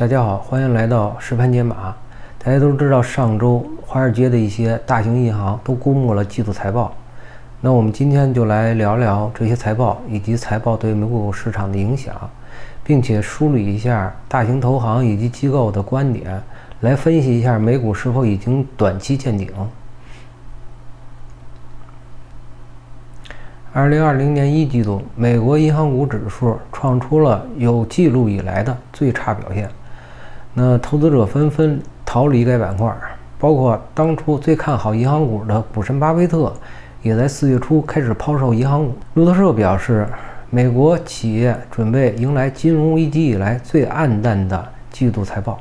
大家好，欢迎来到实盘解码。大家都知道，上周华尔街的一些大型银行都公布了季度财报。那我们今天就来聊聊这些财报以及财报对美股市场的影响，并且梳理一下大型投行以及机构的观点，来分析一下美股是否已经短期见顶。二零二零年一季度，美国银行股指数创出了有记录以来的最差表现。那投资者纷纷逃离该板块，包括当初最看好银行股的股神巴菲特，也在四月初开始抛售银行股。路透社表示，美国企业准备迎来金融危机以来最暗淡的季度财报。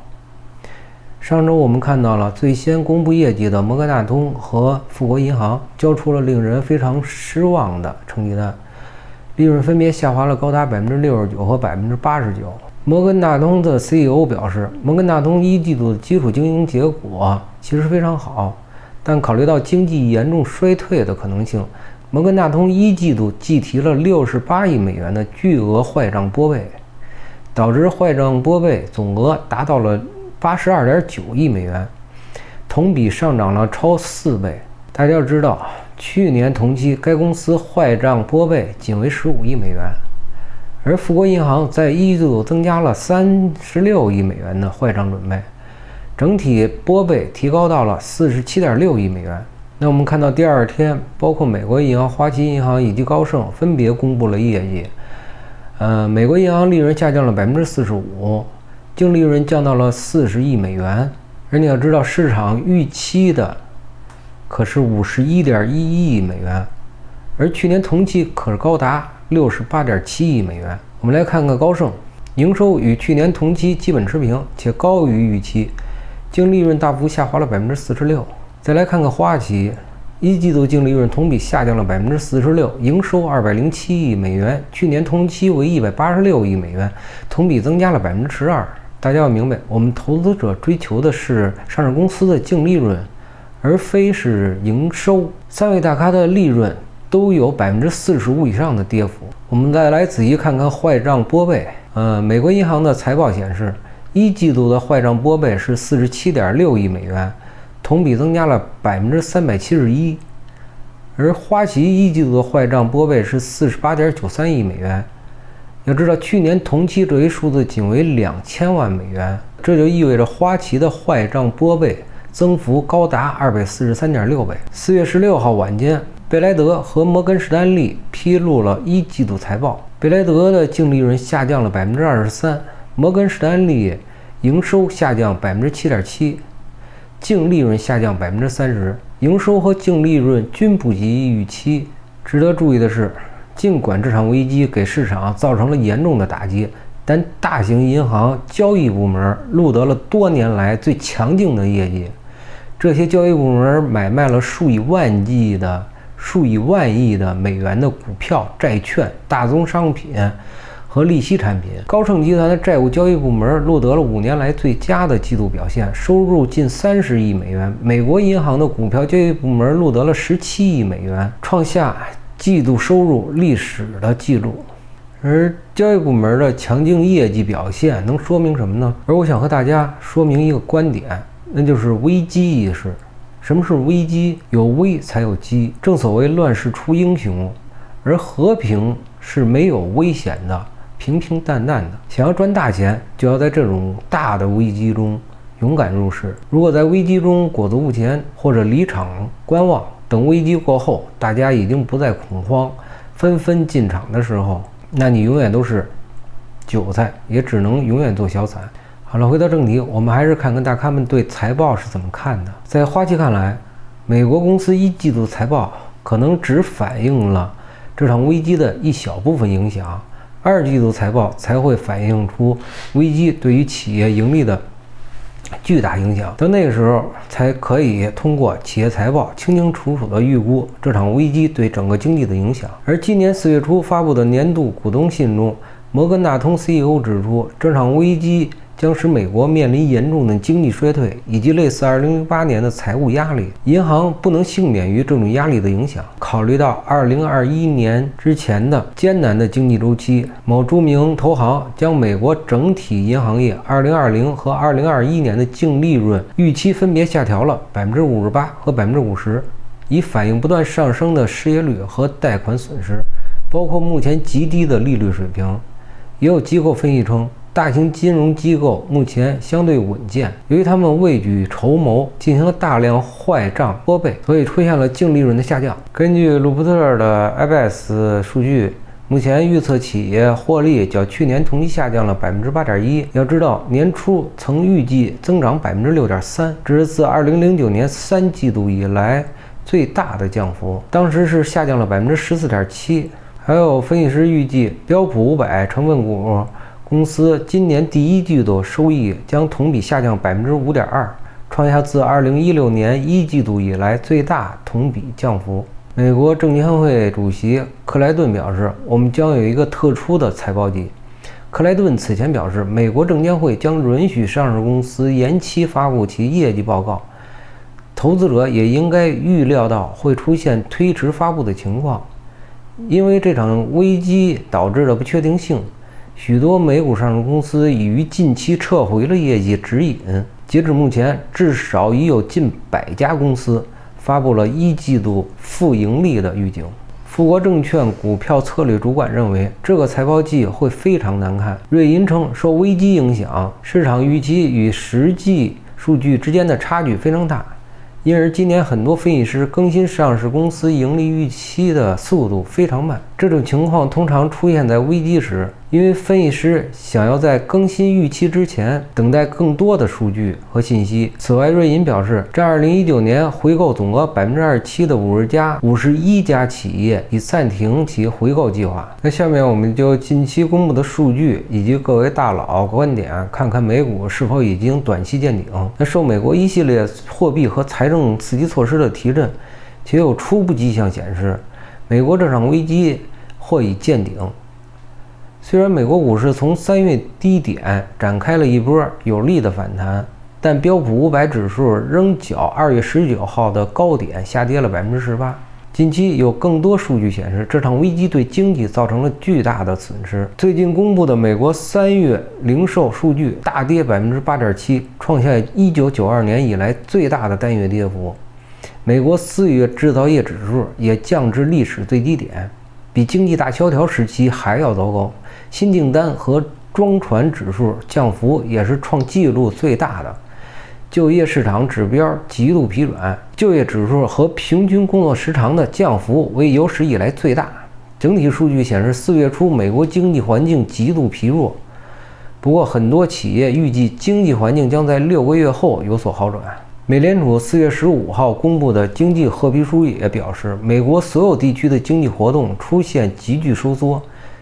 上周我们看到了最先公布业绩的摩根大通和富国银行交出了令人非常失望的成绩单，利润分别下滑了高达百分之六十九和百分之八十九。摩根大通的 CEO 表示，摩根大通一季度的基础经营结果其实非常好，但考虑到经济严重衰退的可能性，摩根大通一季度计提了六十八亿美元的巨额坏账拨备，导致坏账拨备总额达到了。八十二点九亿美元，同比上涨了超四倍。大家要知道，去年同期该公司坏账拨备仅为十五亿美元，而富国银行在一季度增加了三十六亿美元的坏账准备，整体拨备提高到了四十七点六亿美元。那我们看到第二天，包括美国银行、花旗银行以及高盛分别公布了业绩。呃，美国银行利润下降了百分之四十五。净利润降到了四十亿美元，而你要知道，市场预期的可是五十一点一亿美元，而去年同期可是高达六十八点七亿美元。我们来看看高盛，营收与去年同期基本持平，且高于预期，净利润大幅下滑了百分之四十六。再来看看花旗。一季度净利润同比下降了百分之四十六，营收二百零七亿美元，去年同期为一百八十六亿美元，同比增加了百分之十二。大家要明白，我们投资者追求的是上市公司的净利润，而非是营收。三位大咖的利润都有百分之四十五以上的跌幅。我们再来仔细看看坏账拨备。呃，美国银行的财报显示，一季度的坏账拨备是四十七点六亿美元。同比增加了百分之三百七十一，而花旗一季度的坏账拨备是四十八点九三亿美元。要知道，去年同期这一数字仅为两千万美元，这就意味着花旗的坏账拨备增幅高达二百四十三点六倍。四月十六号晚间，贝莱德和摩根士丹利披露了一季度财报，贝莱德的净利润下降了百分之二十三，摩根士丹利营收下降百分之七点七。净利润下降百分之三十，营收和净利润均不及预期。值得注意的是，尽管这场危机给市场造成了严重的打击，但大型银行交易部门录得了多年来最强劲的业绩。这些交易部门买卖了数以万计的、数以万亿的美元的股票、债券、大宗商品。和利息产品，高盛集团的债务交易部门录得了五年来最佳的季度表现，收入近三十亿美元。美国银行的股票交易部门录得了十七亿美元，创下季度收入历史的记录。而交易部门的强劲业绩表现能说明什么呢？而我想和大家说明一个观点，那就是危机意识。什么是危机？有危才有机。正所谓乱世出英雄，而和平是没有危险的。平平淡淡的，想要赚大钱，就要在这种大的危机中勇敢入市。如果在危机中裹足不前，或者离场观望，等危机过后，大家已经不再恐慌，纷纷进场的时候，那你永远都是韭菜，也只能永远做小散。好了，回到正题，我们还是看看大咖们对财报是怎么看的。在花旗看来，美国公司一季度财报可能只反映了这场危机的一小部分影响。二季度财报才会反映出危机对于企业盈利的巨大影响，到那个时候才可以通过企业财报清清楚楚地预估这场危机对整个经济的影响。而今年四月初发布的年度股东信中，摩根大通 CEO 指出，这场危机将使美国面临严重的经济衰退，以及类似2008年的财务压力。银行不能幸免于这种压力的影响。考虑到2021年之前的艰难的经济周期，某著名投行将美国整体银行业2020和2021年的净利润预期分别下调了58%和50%，以反映不断上升的失业率和贷款损失。包括目前极低的利率水平，也有机构分析称，大型金融机构目前相对稳健，由于他们未雨绸缪，进行了大量坏账拨备，所以出现了净利润的下降。根据鲁普特的 IBS 数据，目前预测企业获利较去年同期下降了百分之八点一。要知道，年初曾预计增长百分之六点三，这是自二零零九年三季度以来最大的降幅，当时是下降了百分之十四点七。还有分析师预计，标普五百成分股公司今年第一季度收益将同比下降百分之五点二，创下自二零一六年一季度以来最大同比降幅。美国证监会主席克莱顿表示：“我们将有一个特殊的财报季。”克莱顿此前表示，美国证监会将允许上市公司延期发布其业绩报告，投资者也应该预料到会出现推迟发布的情况。因为这场危机导致的不确定性，许多美股上市公司已于近期撤回了业绩指引。截至目前，至少已有近百家公司发布了一季度负盈利的预警。富国证券股票策略主管认为，这个财报季会非常难看。瑞银称，受危机影响，市场预期与实际数据之间的差距非常大。因而，今年很多分析师更新上市公司盈利预期的速度非常慢。这种情况通常出现在危机时。因为分析师想要在更新预期之前等待更多的数据和信息。此外，瑞银表示，在2019年回购总额百分之二十七的五十家、五十一家企业已暂停其回购计划。那下面我们就近期公布的数据以及各位大佬观点，看看美股是否已经短期见顶。那受美国一系列货币和财政刺激措施的提振，且有初步迹象显示，美国这场危机或已见顶。虽然美国股市从三月低点展开了一波有力的反弹，但标普五百指数仍较二月十九号的高点下跌了百分之十八。近期有更多数据显示，这场危机对经济造成了巨大的损失。最近公布的美国三月零售数据大跌百分之八点七，创下一九九二年以来最大的单月跌幅。美国四月制造业指数也降至历史最低点，比经济大萧条时期还要糟糕。新订单和装船指数降幅也是创纪录最大的，就业市场指标极度疲软，就业指数和平均工作时长的降幅为有史以来最大。整体数据显示，四月初美国经济环境极度疲弱。不过，很多企业预计经济环境将在六个月后有所好转。美联储四月十五号公布的经济褐皮书也表示，美国所有地区的经济活动出现急剧收缩。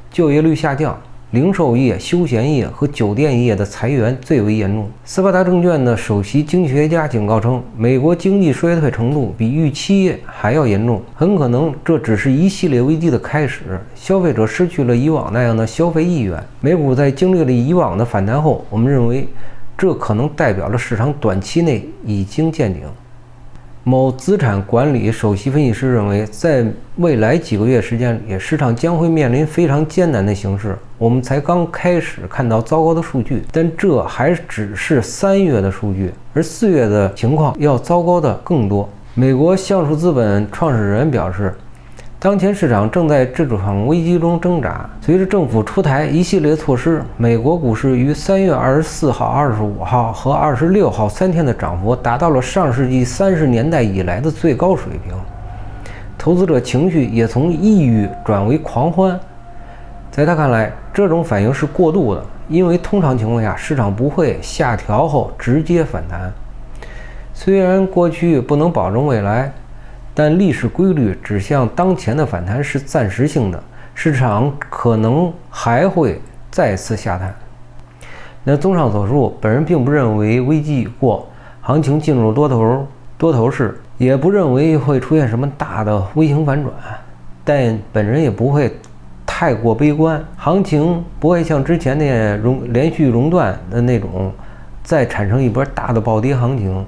就业率下降，零售业、休闲业和酒店业的裁员最为严重。斯巴达证券的首席经济学家警告称，美国经济衰退程度比预期还要严重，很可能这只是一系列危机的开始。消费者失去了以往那样的消费意愿。美股在经历了以往的反弹后，我们认为这可能代表了市场短期内已经见顶。某资产管理首席分析师认为，在未来几个月时间里，市场将会面临非常艰难的形势。我们才刚开始看到糟糕的数据，但这还只是三月的数据，而四月的情况要糟糕的更多。美国橡树资本创始人表示。当前市场正在这场危机中挣扎。随着政府出台一系列措施，美国股市于三月二十四号、二十五号和二十六号三天的涨幅达到了上世纪三十年代以来的最高水平。投资者情绪也从抑郁转为狂欢。在他看来，这种反应是过度的，因为通常情况下，市场不会下调后直接反弹。虽然过去不能保证未来。但历史规律指向当前的反弹是暂时性的，市场可能还会再次下探。那综上所述，本人并不认为危机已过，行情进入多头多头市，也不认为会出现什么大的微型反转，但本人也不会。太过悲观，行情不会像之前的熔连续熔断的那种再产生一波大的暴跌行情。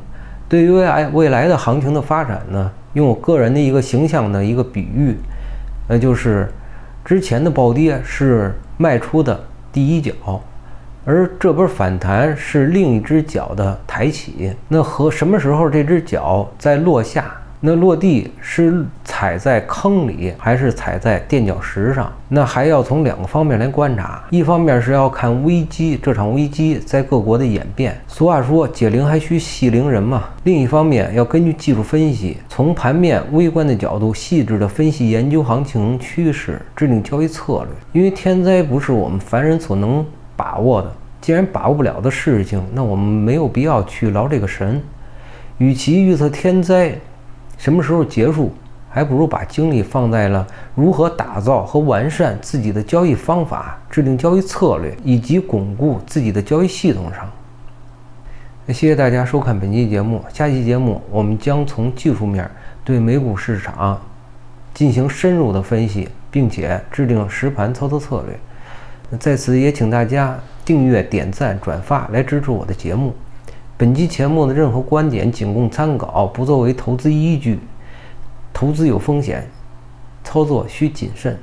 对于未来未来的行情的发展呢，用我个人的一个形象的一个比喻，那就是之前的暴跌是迈出的第一脚，而这波反弹是另一只脚的抬起。那和什么时候这只脚在落下？那落地是踩在坑里，还是踩在垫脚石上？那还要从两个方面来观察。一方面是要看危机，这场危机在各国的演变。俗话说，解铃还需系铃人嘛。另一方面，要根据技术分析，从盘面微观的角度，细致的分析研究行情趋势，制定交易策略。因为天灾不是我们凡人所能把握的，既然把握不了的事情，那我们没有必要去劳这个神。与其预测天灾，什么时候结束，还不如把精力放在了如何打造和完善自己的交易方法、制定交易策略以及巩固自己的交易系统上。谢谢大家收看本期节目，下期节目我们将从技术面对美股市场进行深入的分析，并且制定实盘操作策略。在此也请大家订阅、点赞、转发来支持我的节目。本期节目的任何观点仅供参考，不作为投资依据。投资有风险，操作需谨慎。